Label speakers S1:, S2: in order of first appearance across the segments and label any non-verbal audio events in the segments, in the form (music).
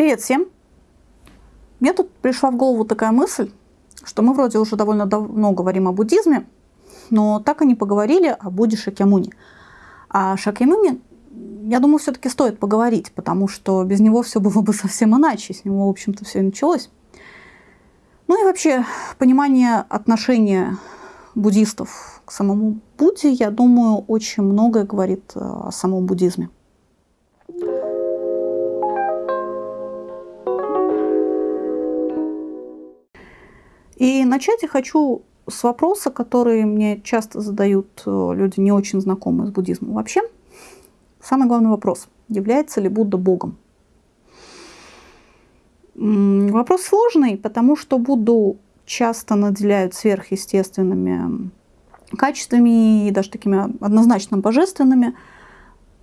S1: Привет всем! Мне тут пришла в голову такая мысль, что мы вроде уже довольно давно говорим о буддизме, но так и не поговорили о Будде Шакьямуни. А Шакьямуни, я думаю, все-таки стоит поговорить, потому что без него все было бы (laughs) совсем иначе. С него, в общем-то, все и началось. Ну и вообще, понимание отношения буддистов к самому Будде, я думаю, очень многое говорит э, о самом буддизме. И начать я хочу с вопроса, который мне часто задают э, люди, не очень знакомые с буддизмом. Вообще, самый главный вопрос, является ли Будда Богом? Вопрос сложный, потому что Будду часто наделяют сверхъестественными качествами и даже такими однозначно божественными.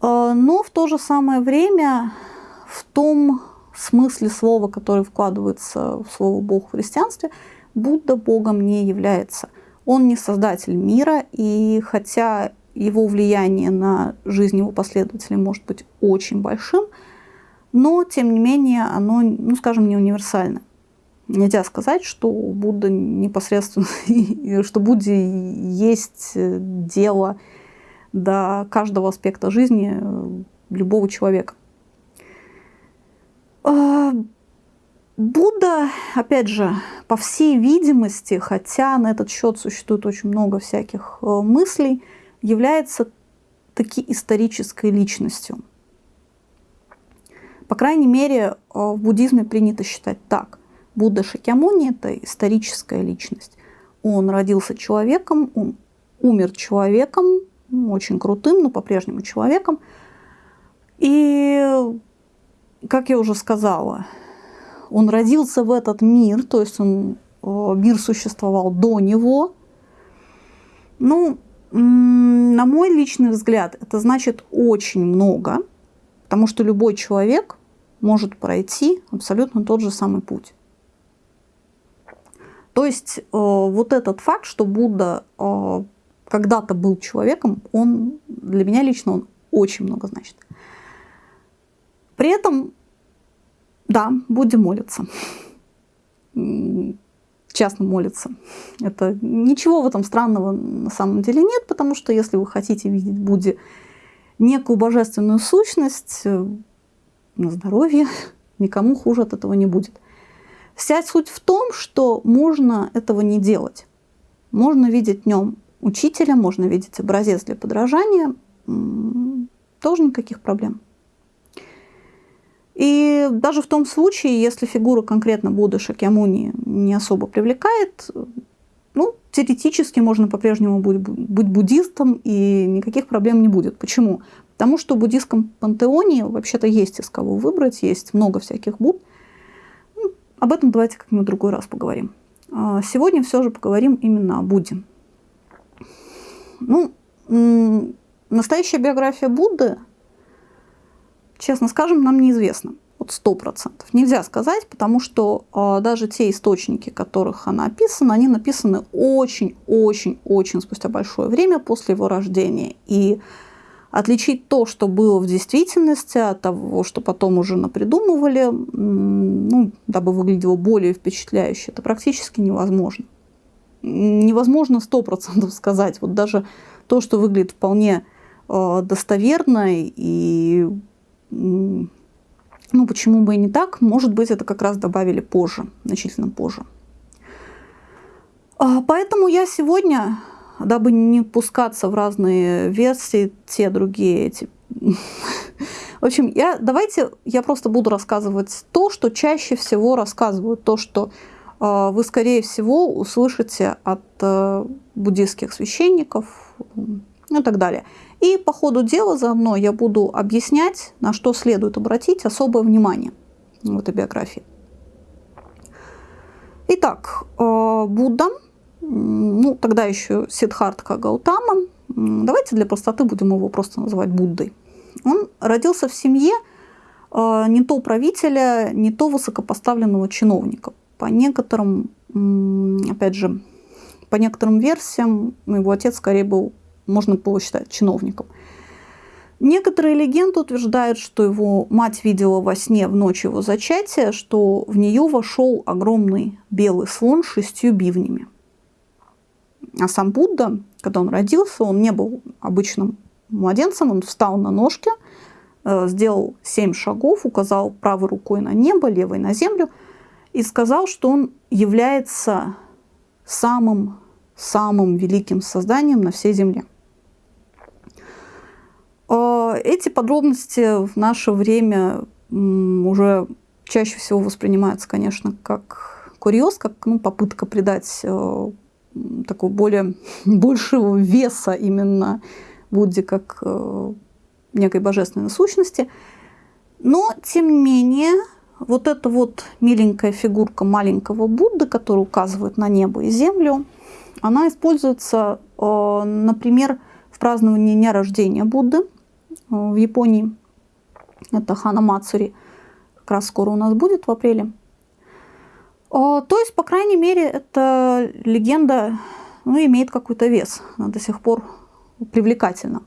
S1: Э, но в то же самое время в том смысле слова, который вкладывается в слово Бог в христианстве, Будда Богом не является. Он не создатель мира, и хотя его влияние на жизнь его последователей может быть очень большим, но, тем не менее, оно, ну, скажем, не универсально. Нельзя сказать, что Будда непосредственно, (laughs) что Будде есть дело до каждого аспекта жизни любого человека. Будда, опять же, по всей видимости, хотя на этот счет существует очень много всяких э, мыслей, является таки исторической личностью. По крайней мере, э, в буддизме принято считать так. Будда Шакьямуни – это историческая личность. Он родился человеком, он умер человеком, очень крутым, но по-прежнему человеком. И, как я уже сказала, он родился в этот мир, то есть он, э, мир существовал до него. Ну, на мой личный взгляд, это значит очень много, потому что любой человек может пройти абсолютно тот же самый путь. То есть э, вот этот факт, что Будда э, когда-то был человеком, он для меня лично он очень много значит. При этом, да, будем молиться. Частно молиться. Это ничего в этом странного на самом деле нет, потому что если вы хотите видеть Будде некую божественную сущность, э, на здоровье, (laughs) никому хуже от этого не будет. Вся суть в том, что можно этого не делать. Можно видеть в нем учителя, можно видеть образец для подражания, тоже никаких проблем. И даже в том случае, если фигура конкретно Будды Шакьямуни не особо привлекает, ну, теоретически можно по-прежнему быть буддистом, и никаких проблем не будет. Почему? Потому что в буддийском пантеоне вообще-то есть из кого выбрать, есть много всяких Будд. Об этом давайте как-нибудь в другой раз поговорим. А, сегодня все же поговорим именно о Будде. Ну, настоящая биография Будды, честно скажем, нам неизвестна. Вот сто процентов. Нельзя сказать, потому что э, даже те источники, которых она описана, они написаны очень-очень-очень спустя большое время после его рождения. И Отличить то, что было в действительности, от того, что потом уже напридумывали, ну, дабы выглядело более впечатляюще, это практически невозможно. Невозможно сто процентов сказать. Вот даже то, что выглядит вполне э, достоверно и ну, почему бы и не так, может быть, это как раз добавили позже, значительно позже. А, поэтому я сегодня дабы не пускаться в разные версии, те, другие, эти. (laughs) В общем, я, давайте я просто буду рассказывать то, что чаще всего рассказывают, то, что э, вы, скорее всего, услышите от э, буддийских священников ну, и так далее. И по ходу дела заодно я буду объяснять, на что следует обратить особое внимание в этой биографии. Итак, э, Будда – ну, тогда еще Сидхартха Гаутама, давайте для простоты будем его просто называть Буддой. Он родился в семье э, не то правителя, не то высокопоставленного чиновника. По некоторым, опять же, по некоторым версиям, его отец скорее был, можно было считать, чиновником. Некоторые легенды утверждают, что его мать видела во сне в ночь его зачатия, что в нее вошел огромный белый слон с шестью бивнями. А сам Будда, когда он родился, он не был обычным младенцем, он встал на ножки, э, сделал семь шагов, указал правой рукой на небо, левой на землю и сказал, что он является самым, самым великим созданием на всей земле. А, эти подробности в наше время уже чаще всего воспринимаются, конечно, как курьез, как ну, попытка придать э, такого более (laughs) большего веса именно Будде как э, некой божественной сущности. Но, тем не менее, вот эта вот миленькая фигурка маленького Будды, которая указывает на небо и землю, она используется, э, например, в праздновании дня рождения Будды – в Японии. Это Хана Мацури. Как раз скоро у нас будет в апреле. А, то есть, по крайней мере, эта легенда ну, имеет какой-то вес. Она до сих пор привлекательна.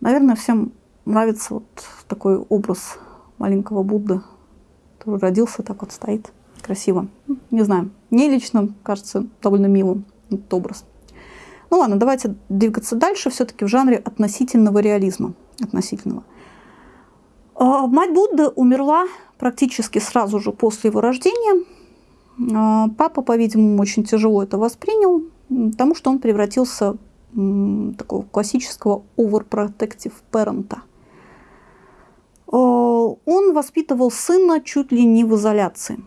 S1: Наверное, всем нравится вот такой образ маленького Будды, который родился, так вот стоит красиво. Не знаю, мне лично кажется довольно милым этот образ. Ну ладно, давайте двигаться дальше, все-таки в жанре относительного реализма. Относительного. А, мать Будды умерла практически сразу же после его рождения. А, папа, по-видимому, очень тяжело это воспринял, потому что он превратился в такого классического overprotective parent. А, он воспитывал сына чуть ли не в изоляции.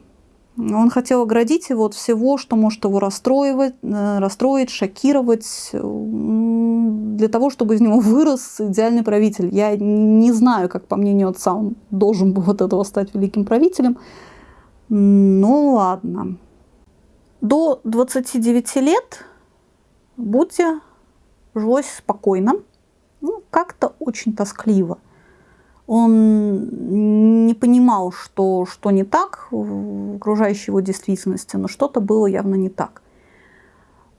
S1: Он хотел оградить его от всего, что может его расстроивать, э, расстроить, шокировать, для того, чтобы из него вырос идеальный правитель. Я не знаю, как по мнению отца, он должен был от этого стать великим правителем. Ну ладно. До 29 лет Будде жилось спокойно, ну, как-то очень тоскливо – он не понимал, что, что не так в окружающей его действительности, но что-то было явно не так.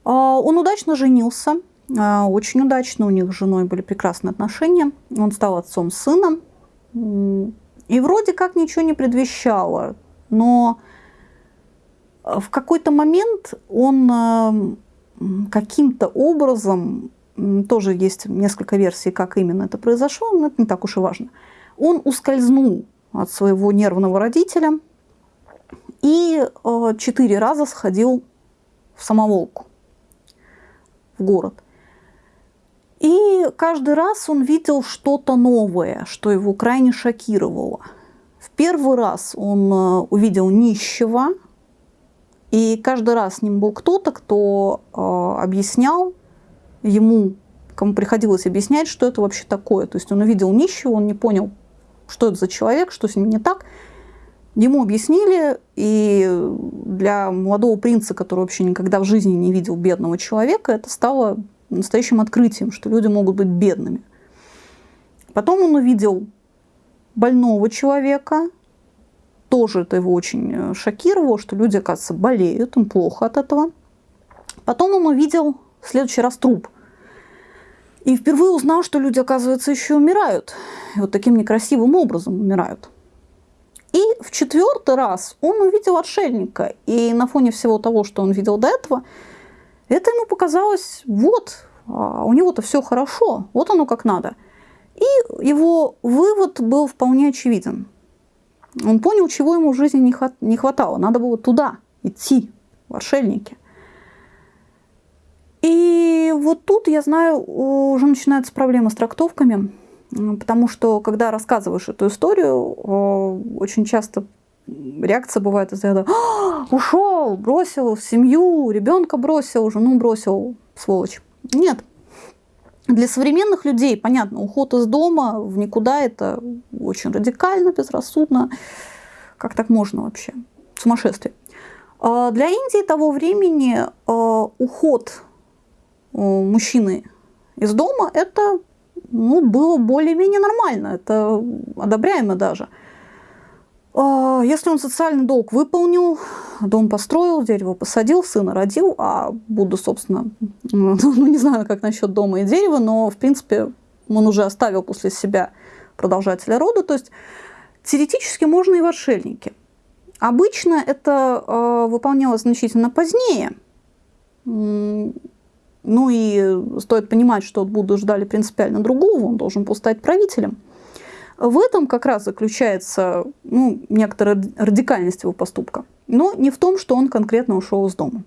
S1: А, он удачно женился, а, очень удачно, у них с женой были прекрасные отношения. Он стал отцом сына, и вроде как ничего не предвещало, но в какой-то момент он каким-то образом, тоже есть несколько версий, как именно это произошло, но это не так уж и важно – он ускользнул от своего нервного родителя и э, четыре раза сходил в самоволку, в город. И каждый раз он видел что-то новое, что его крайне шокировало. В первый раз он э, увидел нищего, и каждый раз с ним был кто-то, кто э, объяснял ему, кому приходилось объяснять, что это вообще такое. То есть он увидел нищего, он не понял, что это за человек, что с ним не так. Ему объяснили, и для молодого принца, который вообще никогда в жизни не видел бедного человека, это стало настоящим открытием, что люди могут быть бедными. Потом он увидел больного человека, тоже это его очень э, шокировало, что люди, оказывается, болеют, им плохо от этого. Потом он увидел в следующий раз труп – и впервые узнал, что люди, оказывается, еще умирают. И вот таким некрасивым образом умирают. И в четвертый раз он увидел отшельника. И на фоне всего того, что он видел до этого, это ему показалось, вот, а у него-то все хорошо, вот оно как надо. И его вывод был вполне очевиден. Он понял, чего ему в жизни не хватало. Надо было туда идти, в отшельники. И вот тут, я знаю, уже начинаются проблемы с трактовками, потому что, когда рассказываешь эту историю, очень часто реакция бывает из ряда «А, «Ушел, бросил семью, ребенка бросил, жену бросил, сволочь». Нет. Для современных людей, понятно, уход из дома в никуда – это очень радикально, безрассудно. Как так можно вообще? Сумасшествие. А для Индии того времени а, уход мужчины из дома, это ну, было более-менее нормально, это одобряемо даже. А, если он социальный долг выполнил, дом построил, дерево посадил, сына родил, а буду, собственно, (laughs) ну, не знаю, как насчет дома и дерева, но, в принципе, он уже оставил после себя продолжателя рода, то есть теоретически можно и в отшельнике. Обычно это э, выполнялось значительно позднее. Ну и стоит понимать, что от Будды ждали принципиально другого, он должен был стать правителем. В этом как раз заключается ну, некоторая радикальность его поступка. Но не в том, что он конкретно ушел из дома.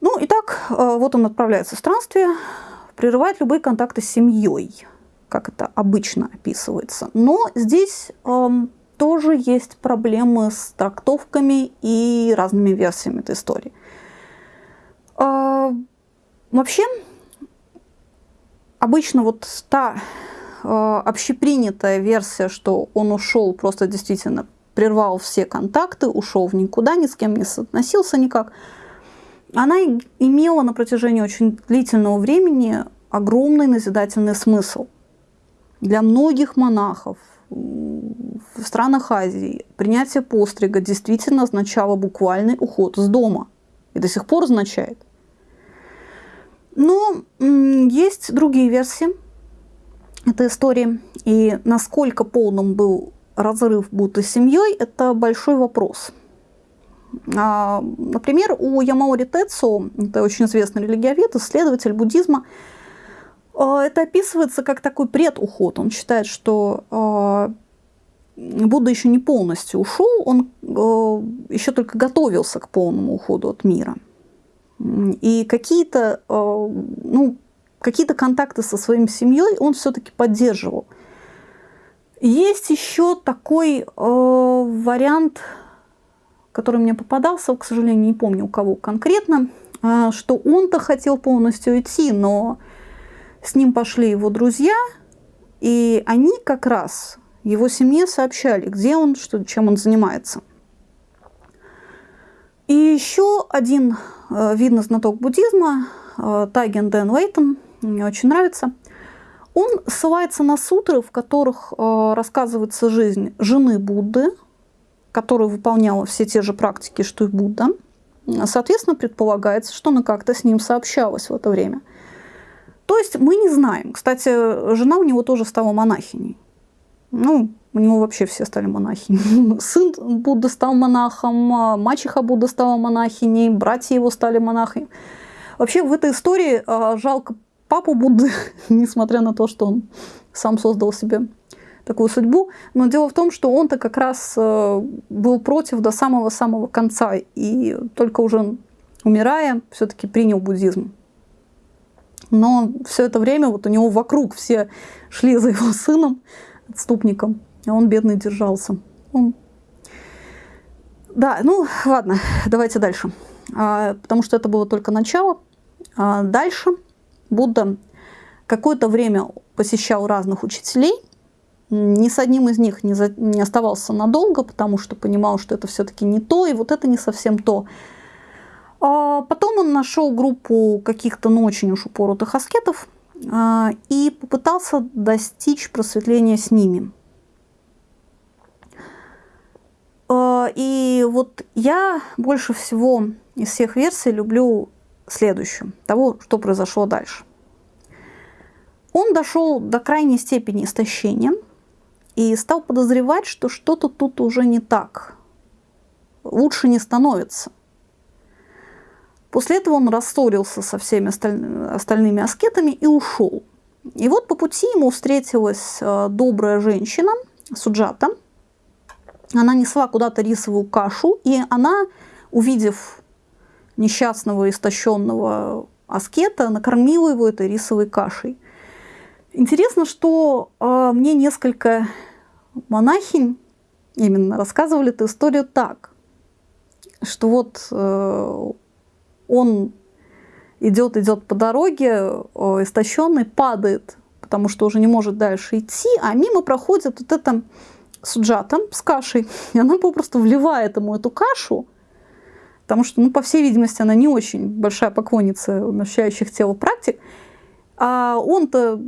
S1: Ну, итак, э, вот он отправляется в странствие, прерывает любые контакты с семьей, как это обычно описывается. Но здесь эм, тоже есть проблемы с трактовками и разными версиями этой истории. Э, вообще, обычно вот та э, общепринятая версия, что он ушел просто действительно прервал все контакты, ушел в никуда, ни с кем не соотносился никак – она имела на протяжении очень длительного времени огромный назидательный смысл. Для многих монахов в странах Азии принятие пострига действительно означало буквальный уход из дома. И до сих пор означает. Но есть другие версии этой истории. И насколько полным был разрыв будто семьей, это большой вопрос. А, например, у Ямаори Тецу, это очень известный религиовед, исследователь буддизма, а, это описывается как такой предуход. Он считает, что а, Будда еще не полностью ушел, он еще только готовился к полному уходу от мира. И какие-то ну, какие контакты со своей семьей он все-таки поддерживал. Есть еще такой вариант который мне попадался, к сожалению, не помню у кого конкретно, а, что он-то хотел полностью идти, но с ним пошли его друзья, и они как раз его семье сообщали, где он, что, чем он занимается. И еще один э, видный знаток буддизма, э, Тайген Дэн Лейтон, мне очень нравится, он ссылается на сутры, в которых э, рассказывается жизнь жены Будды, которая выполняла все те же практики, что и Будда, соответственно, предполагается, что она как-то с ним сообщалась в это время. То есть мы не знаем. Кстати, жена у него тоже стала монахиней. Ну, у него вообще все стали монахини. (laughs) Сын Будды стал монахом, мачеха Будда стала монахиней, братья его стали монахами. Вообще в этой истории а, жалко папу Будды, (laughs) несмотря на то, что он сам создал себе такую судьбу. Но дело в том, что он-то как раз э, был против до самого-самого конца. И только уже умирая, все-таки принял буддизм. Но все это время вот у него вокруг все шли за его сыном, отступником, а он бедный держался. Он... Да, ну ладно, давайте дальше. А, потому что это было только начало. А дальше Будда какое-то время посещал разных учителей – ни с одним из них не, за, не оставался надолго, потому что понимал, что это все-таки не то, и вот это не совсем то. А потом он нашел группу каких-то, ну, очень уж упоротых аскетов а, и попытался достичь просветления с ними. А, и вот я больше всего из всех версий люблю следующую, того, что произошло дальше. Он дошел до крайней степени истощения – и стал подозревать, что что-то тут уже не так. Лучше не становится. После этого он рассорился со всеми остальными аскетами и ушел. И вот по пути ему встретилась э, добрая женщина, Суджата. Она несла куда-то рисовую кашу, и она, увидев несчастного, истощенного аскета, накормила его этой рисовой кашей. Интересно, что э, мне несколько монахинь именно рассказывали эту историю так, что вот э, он идет, идет по дороге, э, истощенный, падает, потому что уже не может дальше идти, а мимо проходит вот эта суджата с кашей, (laughs) и она попросту вливает ему эту кашу, потому что, ну, по всей видимости, она не очень большая поклонница умощающих тело практик, а он-то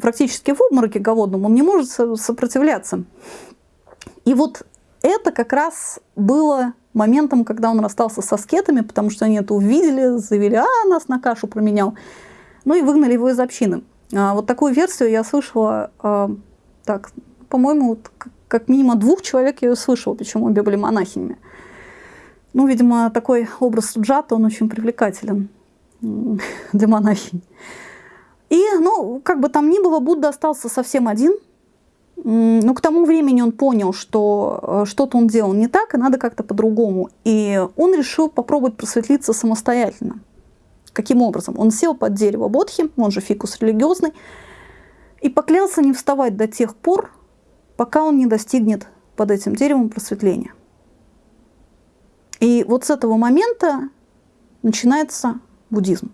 S1: практически в обмороке голодном, он не может сопротивляться. И вот это как раз было моментом, когда он расстался со скетами, потому что они это увидели, заявили, а, нас на кашу променял. Ну и выгнали его из общины. А, вот такую версию я слышала, а, так, по-моему, как минимум двух человек я ее слышала, причем обе были монахинями. Ну, видимо, такой образ Джата, он очень привлекателен (laughs) для монахинь. И, ну, как бы там ни было, Будда остался совсем один. Но к тому времени он понял, что э, что-то он делал не так, и надо как-то по-другому. И он решил попробовать просветлиться самостоятельно. Каким образом? Он сел под дерево Бодхи, он же фикус религиозный, и поклялся не вставать до тех пор, пока он не достигнет под этим деревом просветления. И вот с этого момента начинается буддизм.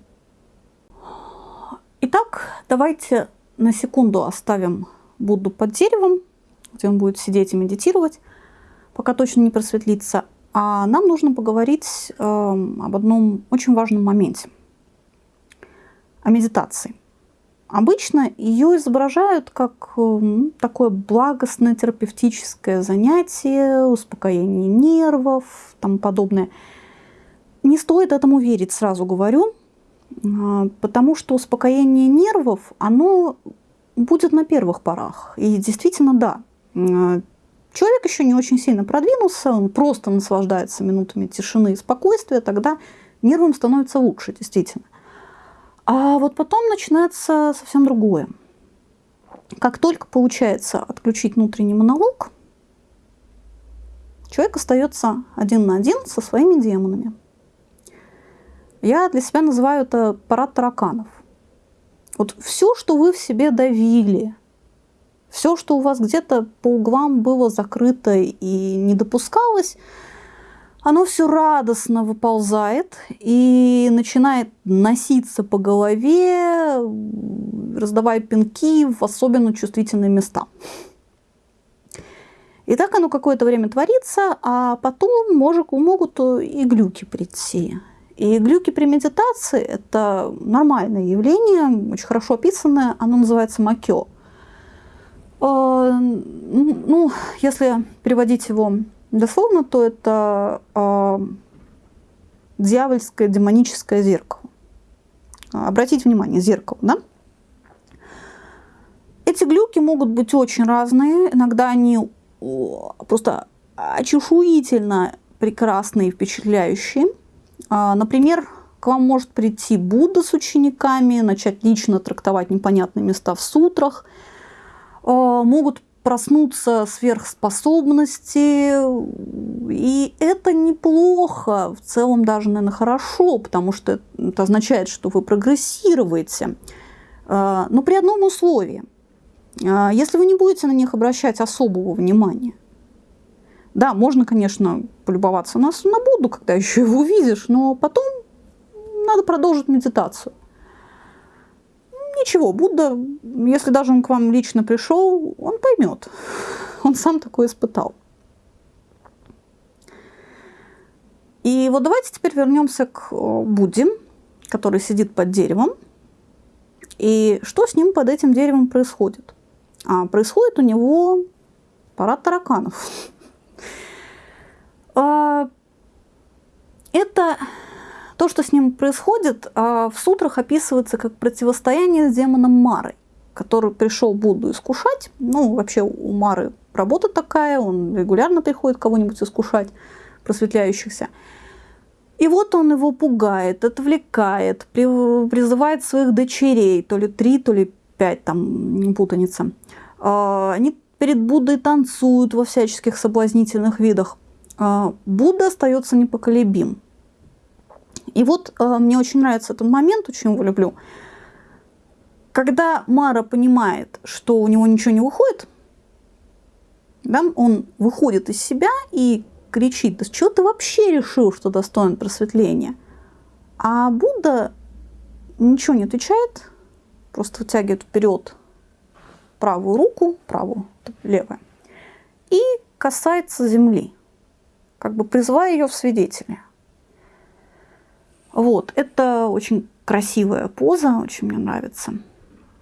S1: Итак, давайте на секунду оставим Будду под деревом, где он будет сидеть и медитировать, пока точно не просветлится. А нам нужно поговорить э, об одном очень важном моменте – о медитации. Обычно ее изображают как ну, такое благостное терапевтическое занятие, успокоение нервов, тому подобное. Не стоит этому верить, сразу говорю, а, потому что успокоение нервов, оно будет на первых порах. И действительно, да, а, человек еще не очень сильно продвинулся, он просто наслаждается минутами тишины и спокойствия, тогда нервам становится лучше, действительно. А вот потом начинается совсем другое. Как только получается отключить внутренний монолог, человек остается один на один со своими демонами. Я для себя называю это парад тараканов. Вот все, что вы в себе давили, все, что у вас где-то по углам было закрыто и не допускалось, оно все радостно выползает и начинает носиться по голове, раздавая пинки в особенно чувствительные места. И так оно какое-то время творится, а потом может, могут и глюки прийти. И глюки при медитации – это нормальное явление, очень хорошо описанное, оно называется макё. Э, ну, если переводить его дословно, то это э, дьявольское, демоническое зеркало. Обратите внимание, зеркало, да? Эти глюки могут быть очень разные. Иногда они просто очешуительно прекрасные и впечатляющие. А, например, к вам может прийти Будда с учениками, начать лично трактовать непонятные места в сутрах. А, могут проснуться сверхспособности, и это неплохо, в целом даже, наверное, хорошо, потому что это означает, что вы прогрессируете. А, но при одном условии. А, если вы не будете на них обращать особого внимания, да, можно, конечно, полюбоваться на, на Будду, когда (laughs) еще его увидишь, но потом надо продолжить медитацию ничего, Будда, если даже он к вам лично пришел, он поймет. Он сам такое испытал. И вот давайте теперь вернемся к э, Будде, который сидит под деревом. И что с ним под этим деревом происходит? А происходит у него парад тараканов. (laughs) А, это то, что с ним происходит, а, в сутрах описывается как противостояние с демоном Марой, который пришел Будду искушать. Ну, вообще у Мары работа такая, он регулярно приходит кого-нибудь искушать, просветляющихся. И вот он его пугает, отвлекает, призывает своих дочерей, то ли три, то ли пять, там путаница. А, они перед Буддой танцуют во всяческих соблазнительных видах. А, Будда остается непоколебим. И вот э, мне очень нравится этот момент, очень его люблю. Когда Мара понимает, что у него ничего не выходит, да, он выходит из себя и кричит, да что ты вообще решил, что достоин просветления? А Будда ничего не отвечает, просто вытягивает вперед правую руку, правую, левую, и касается земли, как бы призывая ее в свидетели. Вот, это очень красивая поза, очень мне нравится.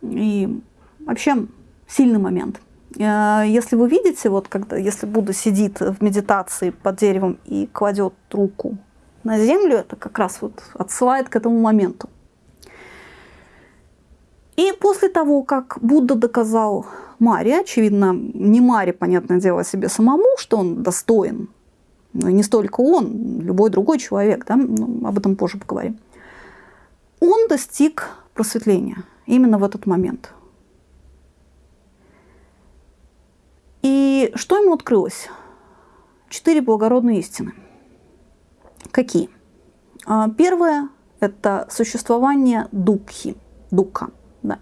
S1: И вообще сильный момент. Э, если вы видите, вот когда, если Будда сидит в медитации под деревом и кладет руку на землю, это как раз вот отсылает к этому моменту. И после того, как Будда доказал Маре, очевидно, не Маре, понятное дело, себе самому, что он достоин, не столько он, любой другой человек, да, ну, об этом позже поговорим, он достиг просветления именно в этот момент. И что ему открылось? Четыре благородные истины. Какие? А, первое – это существование дукхи, дука. Да.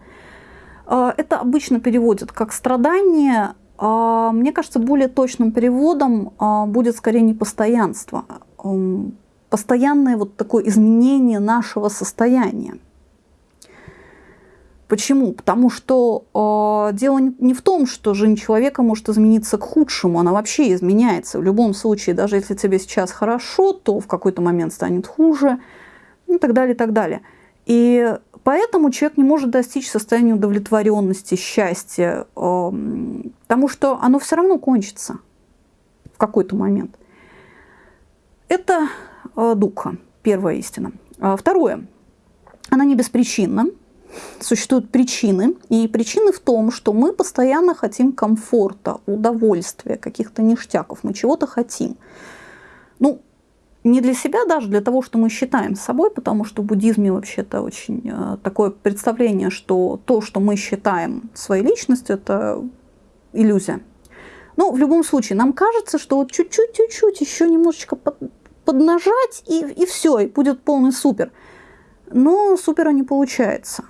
S1: А, это обычно переводят как страдание. А, мне кажется, более точным переводом будет скорее непостоянство. Постоянное вот такое изменение нашего состояния. Почему? Потому что дело не в том, что жизнь человека может измениться к худшему, она вообще изменяется. В любом случае, даже если тебе сейчас хорошо, то в какой-то момент станет хуже, и так далее, и так далее. И поэтому человек не может достичь состояния удовлетворенности, счастья, э, потому что оно все равно кончится в какой-то момент. Это э, духа, первая истина. А второе, она не беспричинна, существуют причины. И причины в том, что мы постоянно хотим комфорта, удовольствия, каких-то ништяков. Мы чего-то хотим. Ну, не для себя даже, для того, что мы считаем собой, потому что в буддизме вообще-то очень э, такое представление, что то, что мы считаем своей личностью, это иллюзия. Но в любом случае, нам кажется, что вот чуть-чуть, чуть-чуть еще немножечко под, поднажать, и, и все, и будет полный супер. Но супера не получается.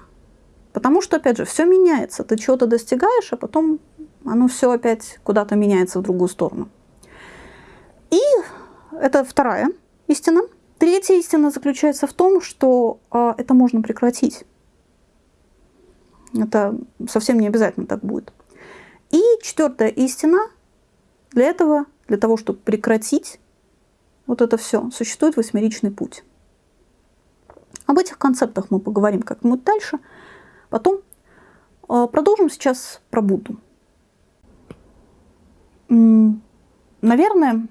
S1: Потому что, опять же, все меняется. Ты чего-то достигаешь, а потом оно все опять куда-то меняется в другую сторону. И это вторая истина. Третья истина заключается в том, что э, это можно прекратить. Это совсем не обязательно так будет. И четвертая истина. Для этого, для того, чтобы прекратить вот это все, существует восьмеричный путь. Об этих концептах мы поговорим как-нибудь дальше – Потом а, продолжим сейчас про Будду. Наверное,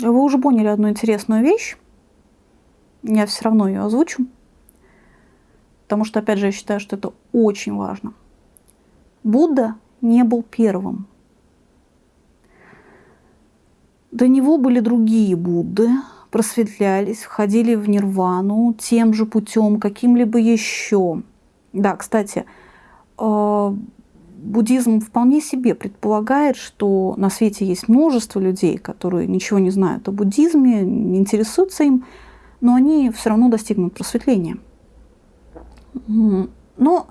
S1: вы уже поняли одну интересную вещь. Я все равно ее озвучу. Потому что, опять же, я считаю, что это очень важно. Будда не был первым. До него были другие Будды, просветлялись, входили в нирвану тем же путем, каким-либо еще. Да, кстати, э, буддизм вполне себе предполагает, что на свете есть множество людей, которые ничего не знают о буддизме, не интересуются им, но они все равно достигнут просветления. Но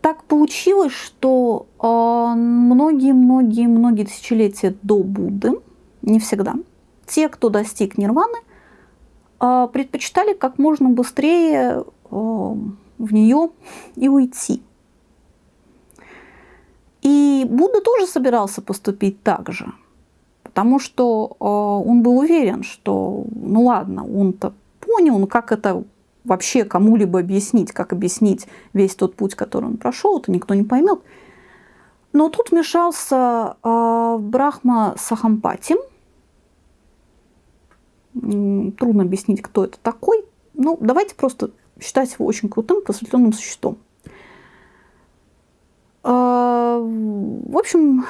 S1: так получилось, что многие-многие-многие тысячелетия до Будды, не всегда, те, кто достиг нирваны, э, предпочитали как можно быстрее э, в нее и уйти. И Будда тоже собирался поступить так же, потому что э, он был уверен, что, ну ладно, он-то понял, ну как это вообще кому-либо объяснить, как объяснить весь тот путь, который он прошел, это никто не поймет. Но тут вмешался э, Брахма Сахампати. Трудно объяснить, кто это такой. Ну, давайте просто считать его очень крутым просветленным существом. А, в общем,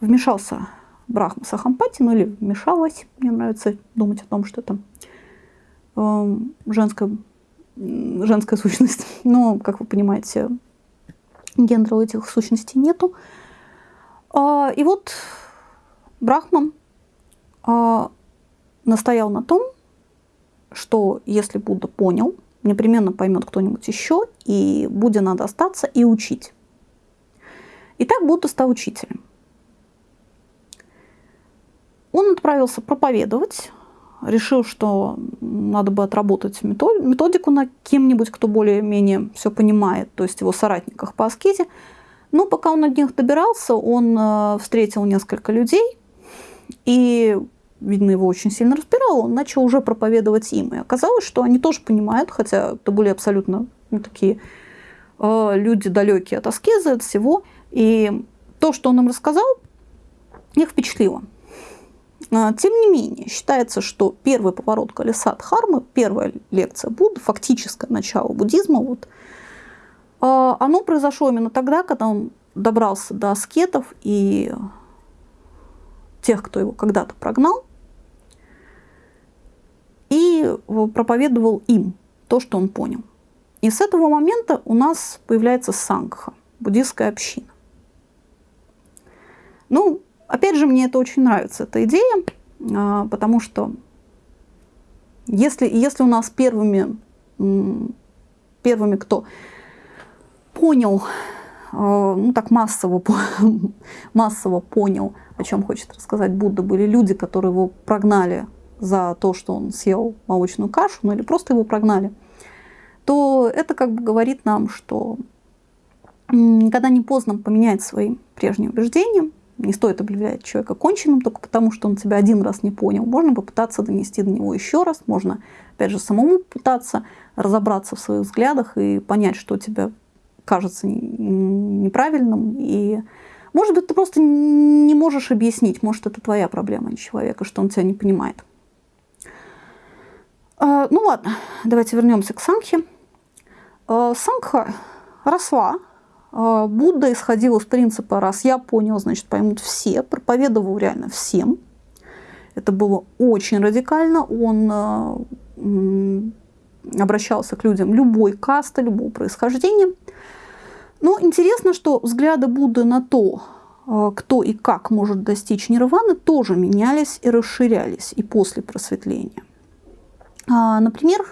S1: вмешался Брахма Сахампати, ну или вмешалась, мне нравится думать о том, что это эм, женская, женская сущность. (laughs) Но, как вы понимаете, гендера у этих сущностей нету. А, и вот Брахман а, настоял на том, что если Будда понял, непременно поймет кто-нибудь еще, и Будде надо остаться и учить. И так Будда стал учителем. Он отправился проповедовать, решил, что надо бы отработать методику на кем-нибудь, кто более-менее все понимает, то есть его соратниках по аскезе. Но пока он от них добирался, он э, встретил несколько людей, и видно, его очень сильно разбирало, он начал уже проповедовать им. И оказалось, что они тоже понимают, хотя это были абсолютно ну, такие э, люди далекие от аскезы, от всего. И то, что он им рассказал, их впечатлило. А, тем не менее, считается, что первый поворот колеса Дхармы, первая лекция Будды, фактическое начало буддизма, вот, А, оно произошло именно тогда, когда он добрался до аскетов и тех, кто его когда-то прогнал, и проповедовал им то, что он понял. И с этого момента у нас появляется сангха, буддийская община. Ну, опять же, мне это очень нравится, эта идея, а, потому что если, если у нас первыми, первыми кто понял, а, ну так массово, (laughs) массово понял, о чем хочет рассказать Будда, были люди, которые его прогнали за то, что он съел молочную кашу, ну или просто его прогнали, то это как бы говорит нам, что никогда не поздно поменять свои прежние убеждения, не стоит объявлять человека конченным только потому, что он тебя один раз не понял. Можно попытаться донести до него еще раз, можно, опять же, самому пытаться разобраться в своих взглядах и понять, что тебе кажется неправильным. И, может быть, ты просто не можешь объяснить, может, это твоя проблема, а не человека, что он тебя не понимает. А, ну ладно, давайте вернемся к Сангхе. А, Сангха росла Будда исходил из принципа, раз я понял, значит поймут все, проповедовал реально всем. Это было очень радикально. Он а, обращался к людям любой касты, любого происхождения. Но интересно, что взгляды Будды на то, а, кто и как может достичь нирваны, тоже менялись и расширялись и после просветления. Например,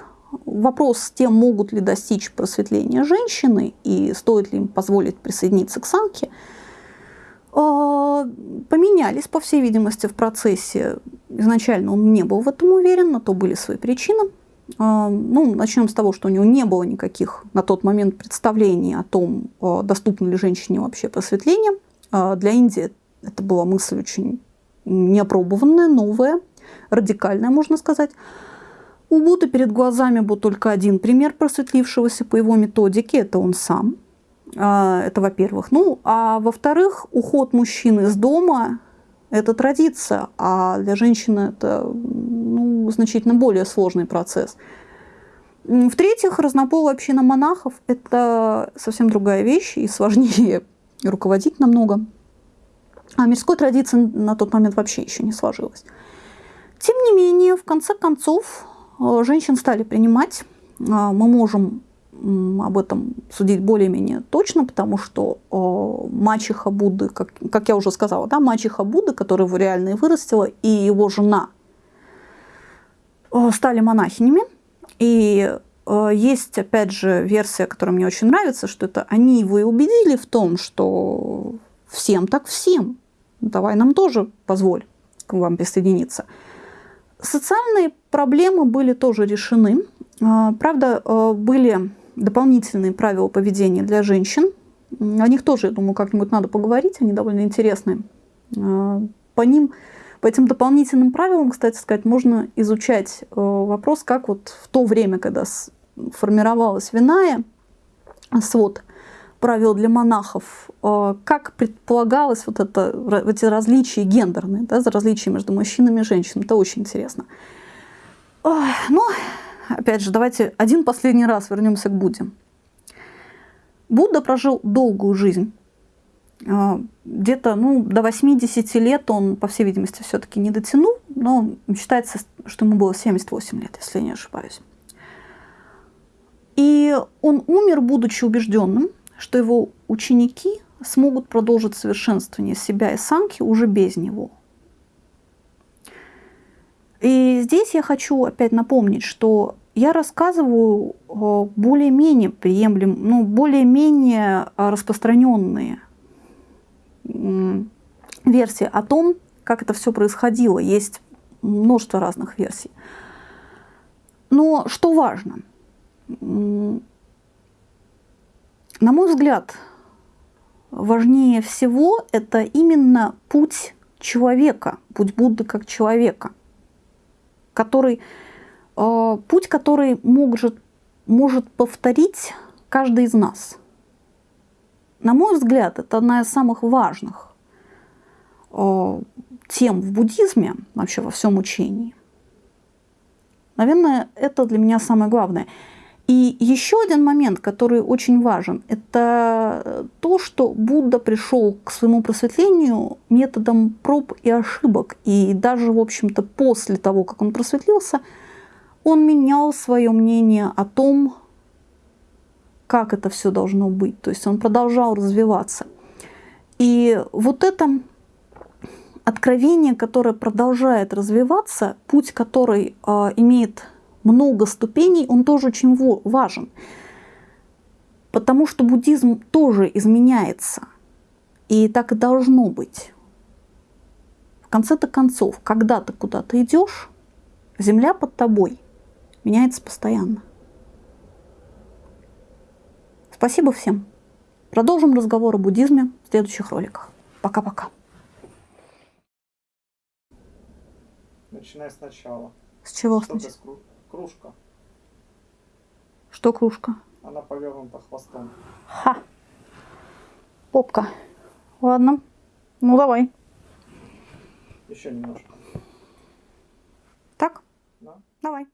S1: вопрос с тем, могут ли достичь просветления женщины и стоит ли им позволить присоединиться к самке, а, поменялись, по всей видимости, в процессе. Изначально он не был в этом уверен, на то были свои причины. А, ну, начнем с того, что у него не было никаких на тот момент представлений о том, а, доступно ли женщине вообще просветление. Для Индии это была мысль очень неопробованная, новая, радикальная, можно сказать. У Будды перед глазами был только один пример просветлившегося по его методике, это он сам. А, это во-первых. Ну, а во-вторых, уход мужчины из дома – это традиция, а для женщины это ну, значительно более сложный процесс. В-третьих, разнополая община монахов – это совсем другая вещь и сложнее (laughs) руководить намного. А мирской традиции на тот момент вообще еще не сложилось. Тем не менее, в конце концов, женщин стали принимать. А, мы можем об этом судить более-менее точно, потому что э, мачеха Будды, как, как я уже сказала, да, мачеха Будды, которая его реально и вырастила, и его жена э, стали монахинями. И есть, опять же, версия, которая мне очень нравится, что это они его и убедили в том, что всем так всем. Давай нам тоже позволь к вам присоединиться. Социальные проблемы были тоже решены. А, правда, а, были дополнительные правила поведения для женщин. О них тоже, я думаю, как-нибудь надо поговорить, они довольно интересные. А, по ним, по этим дополнительным правилам, кстати сказать, можно изучать вопрос, как вот в то время, когда формировалась Виная, свод правил для монахов, э, как предполагалось вот это, эти различия гендерные, да, различия между мужчинами и женщинами. Это очень интересно. Ну, опять же, давайте один последний раз вернемся к Будде. Будда прожил долгую жизнь. Э, где-то ну, до 80 лет он, по всей видимости, все-таки не дотянул, но считается, что ему было 78 лет, если я не ошибаюсь. И он умер, будучи убежденным, что его ученики смогут продолжить совершенствование себя и санки уже без него. И здесь я хочу опять напомнить, что я рассказываю э, более-менее приемлем, ну, более-менее распространенные версии о том, как это все происходило. Есть множество разных версий. Но что важно, на мой взгляд, важнее всего это именно путь человека, путь Будды как человека, который, э, путь, который может, может повторить каждый из нас. На мой взгляд, это одна из самых важных э, тем в буддизме, вообще во всем учении. Наверное, это для меня самое главное – И еще один момент, который очень важен, это то, что Будда пришел к своему просветлению методом проб и ошибок. И даже, в общем-то, после того, как он просветлился, он менял свое мнение о том, как это все должно быть. То есть он продолжал развиваться. И вот это откровение, которое продолжает развиваться, путь, который э, имеет много ступеней, он тоже очень важен. Потому что буддизм тоже изменяется. И так и должно быть. В конце-то концов, когда ты куда-то идешь, земля под тобой меняется постоянно. Спасибо всем. Продолжим разговор о буддизме в следующих роликах. Пока-пока.
S2: Начинай сначала.
S1: С чего
S2: Что
S1: сначала?
S2: Кружка?
S1: Что кружка?
S2: Она повернута хвостом.
S1: Ха. Попка. Ладно. Ну давай.
S2: Еще немножко.
S1: Так?
S2: Да?
S1: Давай.